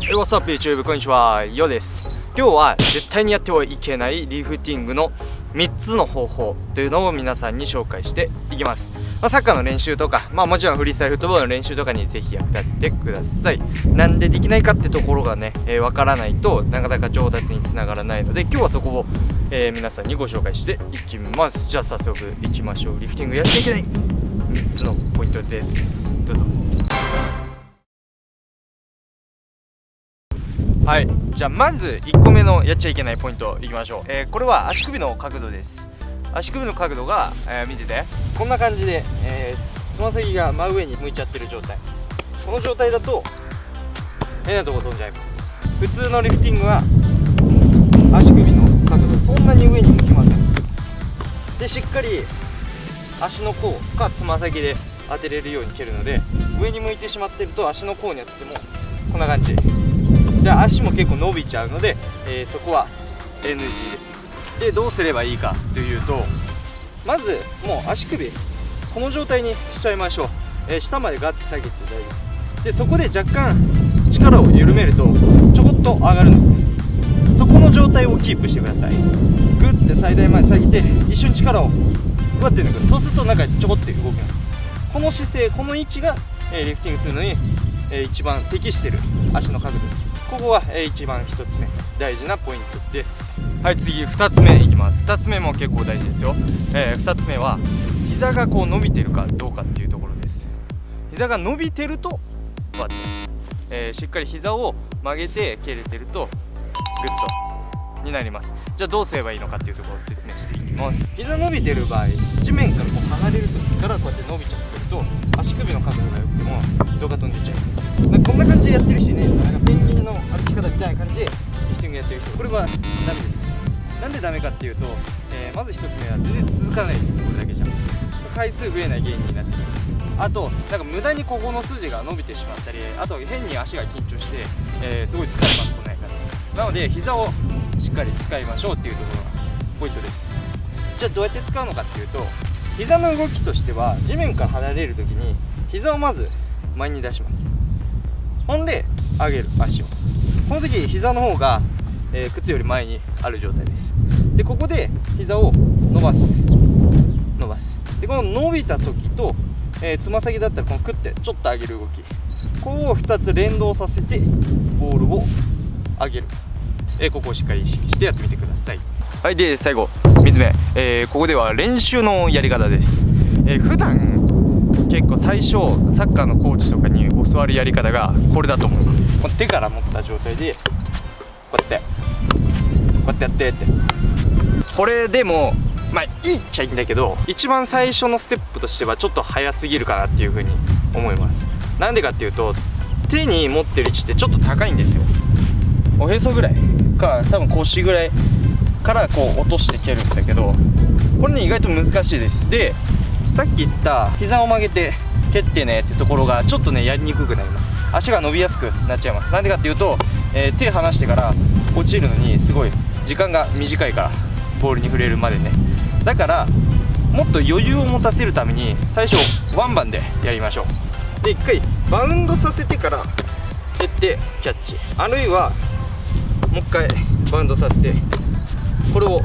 え What's up YouTube? こんにちは。よです。今日は絶対にやってはいけないリフティングの3つの方法というのを皆さんに紹介していきます、まあ、サッカーの練習とか、まあ、もちろんフリースタイルフットボールの練習とかにぜひ役立ててください。なんでできないかってところがね、えー、からないとなかなか上達につながらないので今日はそこを、えー、皆さんにご紹介していきます。じゃあ早速いきましょう。リフティングやっていけない。3つのポイントです。どうぞ。はい。じゃあまず1個目のやっちゃいけないポイントいきましょう、えー、これは足首の角度です。足首の角度が、えー、見てて。こんな感じでえー、つま先が真上に向いちゃってる状態。この状態だと変なとこ飛んじゃいます。普通のリフティングは足首の角度そんなに上に向きません。でしっかり足の甲かつま先で当てれるように蹴るので上に向いてしまってると足の甲に当ててもこんな感じ。で足も結構伸びちゃうので、えー、そこは NG です。でどうすればいいかというとまずもう足首この状態にしちゃいましょう、えー、下までガッて下げて大丈夫。ですでそこで若干力を緩めるとちょこっと上がるんです。そこの状態をキープしてください。グッて最大まで下げて一瞬力をふわって抜くそうするとなんかちょこって動きますこの姿勢この位置が、えー、リフティングするのに、えー、一番適してる足の角度です。ここは、えー、一番1つ目大事なポイントです。はい次2つ目いきます。2つ目も結構大事ですよ、えー、2つ目は膝がこう伸びてるかどうかっていうところです。膝が伸びてるとこうやって、えー、しっかり膝を曲げて蹴れてるとグッとになります。じゃあどうすればいいのかっていうところを説明していきます。膝伸びてる場合地面からこう離れる時からこうやって伸びちゃってると足首の角度が良くても動画飛んでっちゃいます。なんこんな感じでやってる人いなんかペンギンの歩き方みたいな感じでリフティングやってる人。これはダメです。なんでダメかっていうと、えー、まず1つ目は全然続かないです。これだけじゃ。回数増えない原因になってきます。あとなんか無駄にここの筋が伸びてしまったりあと変に足が緊張して、えー、すごい疲れます。なので膝をしっかり使いましょうっていうところがポイントです。じゃあどうやって使うのかっていうと膝の動きとしては地面から離れる時に膝をまず前に出します。ほんで上げる足を。この時膝の方が、えー、靴より前にある状態です。でここで膝を伸ばす。伸ばす。でこの伸びた時とえー、つま先だったらこのクッてちょっと上げる動き。ここを2つ連動させてボールを上げる、えー、ここをしっかり意識してやってみてください。はいで最後3つ目、えー、ここでは練習のやり方です、えー、普段結構最初サッカーのコーチとかに教わるやり方がこれだと思います。手から持った状態でこうやってこうやってやってって。これでもまあいいっちゃいいんだけど一番最初のステップとしてはちょっと早すぎるかなっていうふうに思います。なんでかっていうと手に持ってる位置ってちょっと高いんですよ。おへそぐらいか多分腰ぐらいからこう落として蹴るんだけどこれね意外と難しいです。でさっき言った膝を曲げて蹴ってねってところがちょっとねやりにくくなります。足が伸びやすくなっちゃいます。なんでかっていうと、えー、手離してから落ちるのにすごい時間が短いからボールに触れるまでね。だからもっと余裕を持たせるために最初ワンバンでやりましょう。で1回バウンドさせてから蹴ってキャッチ。あるいはもう1回バンドさせてこれを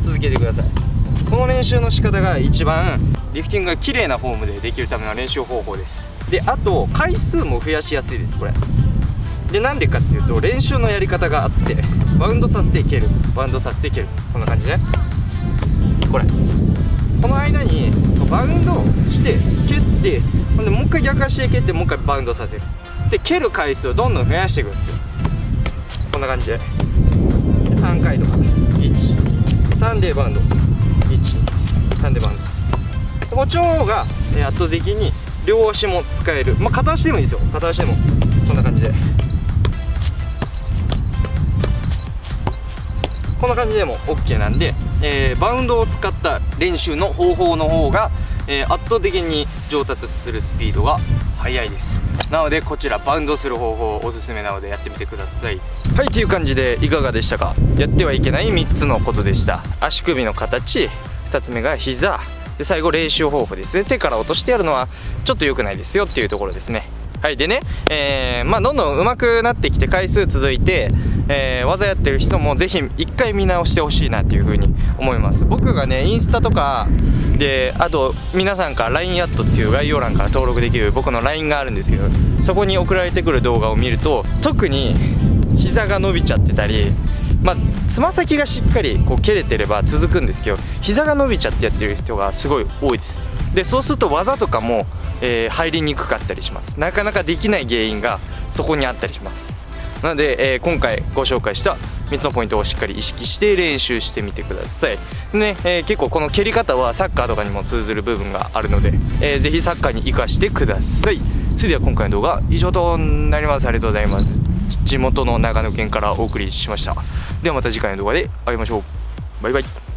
続けてください。この練習の仕方が一番リフティングが綺麗なフォームでできるための練習方法です。であと回数も増やしやすいですこれ。でなんでかっていうと練習のやり方があってバウンドさせて蹴る。バウンドさせて蹴る。こんな感じね。これ。この間にバウンドして蹴ってほんでもう一回逆足で蹴ってもう一回バウンドさせる。で蹴る回数をどんどん増やしていくんですよ。こんな感じで。3回とか。13でバウンド。13でバウンド。こっちの方が圧倒的に両足も使える。まあ片足でもいいですよ。片足でも。こんな感じで。こんな感じでも OK なんで、えー、バウンドを使った練習の方法の方が、えー、圧倒的に上達するスピードが速いです。なのでこちらバウンドする方法おすすめなのでやってみてください。はいという感じでいかがでしたか？やってはいけない3つのことでした。足首の形2つ目が膝。で最後練習方法ですね。手から落としてやるのはちょっと良くないですよ。っていうところですね。はいでね、えー、まあ、どんどん上手くなってきて回数続いて、えー、技やってる人もぜひ一回見直してほしいなっていう風に思います。僕がねインスタとかであと皆さんから LINE アットっていう概要欄から登録できる僕の LINE があるんですけどそこに送られてくる動画を見ると特に膝が伸びちゃってたりまあつま先がしっかりこう蹴れてれば続くんですけど膝が伸びちゃってやってる人がすごい多いです。でそうすると技とかもえー、入りにくかったりします。なかなかできない原因がそこにあったりします。なので、えー、今回ご紹介した3つのポイントをしっかり意識して練習してみてください。ね、えー、結構この蹴り方はサッカーとかにも通ずる部分があるので、えー、ぜひサッカーに生かしてください。それでは今回の動画以上となります。ありがとうございます。地元の長野県からお送りしました。ではまた次回の動画で会いましょう。バイバイ。